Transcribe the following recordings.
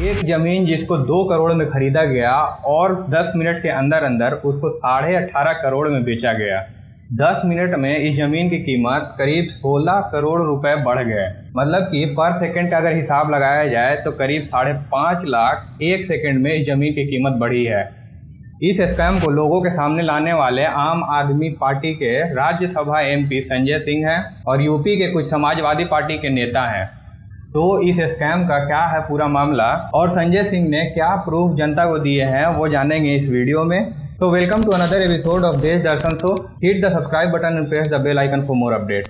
एक ज़मीन जिसको दो करोड़ में खरीदा गया और 10 मिनट के अंदर अंदर उसको साढ़े अठारह करोड़ में बेचा गया। 10 मिनट में इस ज़मीन की कीमत करीब 16 करोड़ रुपए बढ़ गए। मतलब कि पर सेकंड का अगर हिसाब लगाया जाए तो करीब साढ़े पाँच लाख एक सेकंड में इस ज़मीन की कीमत बढ़ी है। इस स्कैम को लोगों के सामने लाने वाले आम आदमी पार्टी के राज्यसभा एमपी संजय सिंह हैं और यूपी के कुछ समाजवादी पार्टी के नेता हैं। तो इस स्कैम का क्या है पूरा मामला? और संजय सिंह ने क्या प्रूफ जनता को दिए हैं, वो जानेंगे इस वीडियो में। तो welcome to another episode of Desh Darshan show hit the subscribe button and press the bell icon for more update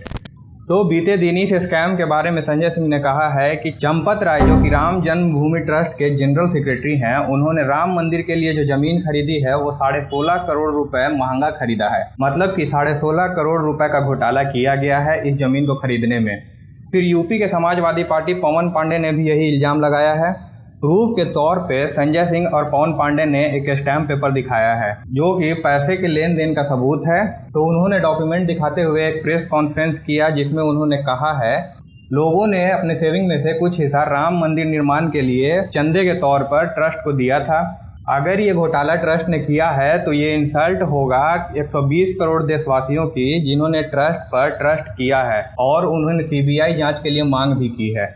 तो बीते दिन इस स्कैम के बारे में संजय सिंह ने कहा है कि चंपत राय, जो कि राम जन्मभूमि ट्रस्ट के जनरल सेक्रेटरी हैं, उन्होंने राम मंदिर के लिए जो ज़मीन खरीदी है, वो साढ़े सोलह करोड़ रुपए महँगा खरीदा है। मतलब कि साढ़े सोलह करोड़ रुपए का घोटाला किया गया है इस ज़मीन को खरीदने में। फिर यूपी के समाजवादी पार्टी पवन पांडे ने भी यही इल्ज़ाम लगाया है। प्रूफ के तौर पे संजय सिंह और पवन पांडे ने एक स्टैम्प पेपर दिखाया है, जो कि पैसे के लेन देन का सबूत है। तो उन्होंने डॉक्यूमेंट दिखाते हुए एक प्रेस कॉन्फ्रेंस किया, जिसमें उन्होंने कहा है, लोगों ने अपने सेविंग में से कुछ हिस्सा राम मंदिर निर्माण के लिए चंदे के तौर पर ट्रस्ट को दिया था। अगर ये घोटाला ट्रस्ट ने किया है तो ये इंसल्ट होगा 120 करोड़ देशवासियों की, जिन्होंने ट्रस्ट पर ट्रस्ट किया है, और उन्होंने सीबीआई जाँच के लिए मांग भी की है।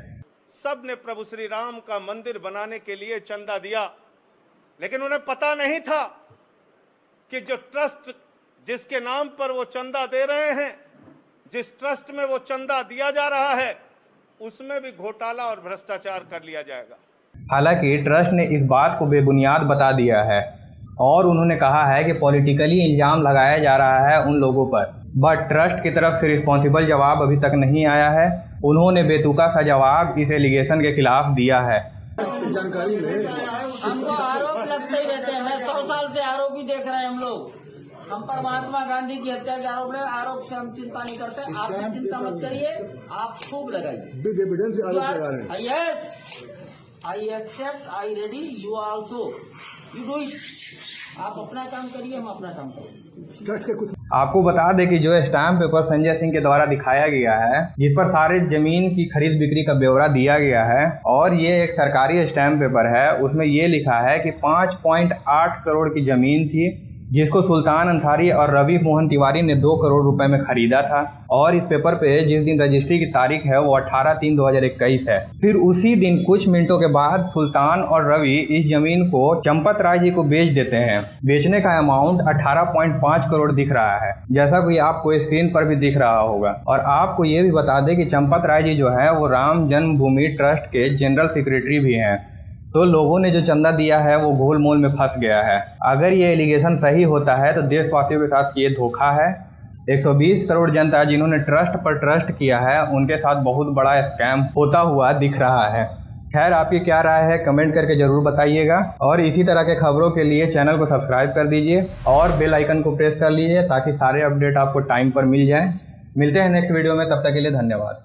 सबने प्रभु श्री राम का मंदिर बनाने के लिए चंदा दिया, लेकिन उन्हें पता नहीं था कि जो ट्रस्ट जिसके नाम पर वो चंदा दे रहे हैं, जिस ट्रस्ट में वो चंदा दिया जा रहा है, उसमें भी घोटाला और भ्रष्टाचार कर लिया जाएगा। हालाँकि ट्रस्ट ने इस बात को बेबुनियाद बता दिया है और उन्होंने कहा है कि पॉलिटिकली इल्ज़ाम लगाया जा रहा है उन लोगों पर। बट ट्रस्ट की तरफ़ से रिस्पॉन्सिबल जवाब अभी तक नहीं आया है। उन्होंने बेतुका सा जवाब इस एलिगेशन के खिलाफ दिया है। जानकारी में हमको आरोप लगते ही रहते हैं। सौ साल से आरोप ही देख रहे हैं हम लोग। हम पर महात्मा गांधी की हत्या के आरोप लगे आरोप से हम चिंता नहीं करते। आप चिंता मत करिए। आप खूब लगाइए। विद एविडेंस आरोप लगा रहे हैं। Yes I accept I ready you also. You do it आप अपना काम करिए हम अपना काम करेंगे ट्रस्ट के कुछ आपको बता दें कि जो स्टैम्प पेपर संजय सिंह के द्वारा दिखाया गया है जिस पर सारे ज़मीन की खरीद बिक्री का ब्यौरा दिया गया है और ये एक सरकारी स्टैम्प पेपर है उसमें ये लिखा है कि 5.8 करोड़ की ज़मीन थी जिसको सुल्तान अंसारी और रवि मोहन तिवारी ने दो करोड़ रुपए में खरीदा था। और इस पेपर पे जिस दिन रजिस्ट्री की तारीख है, वो 18 तीन 2021 है। फिर उसी दिन कुछ मिनटों के बाद सुल्तान और रवि इस ज़मीन को चंपत राय जी को बेच देते हैं। बेचने का अमाउंट 18.5 करोड़ दिख रहा है। जैसा कि आपको स्क्रीन पर भी दिख रहा होगा। और आपको ये भी बता दें कि चंपत राय जी जो है, वो राम जन्मभूमि ट्रस्ट के जनरल सेक्रेटरी भी हैं। तो लोगों ने जो चंदा दिया है, वो गोल मोल में फंस गया है। अगर ये एलिगेशन सही होता है तो देशवासियों के साथ ये धोखा है। 120 करोड़ जनता जिन्होंने ट्रस्ट पर ट्रस्ट किया है, उनके साथ बहुत बड़ा स्कैम होता हुआ दिख रहा है। खैर, आपकी क्या राय है कमेंट करके ज़रूर बताइएगा। और इसी तरह के खबरों के लिए चैनल को सब्सक्राइब कर दीजिए और बेल आइकन को प्रेस कर लीजिए, ताकि सारे अपडेट आपको टाइम पर मिल जाए। मिलते हैं नेक्स्ट वीडियो में, तब तक के लिए धन्यवाद।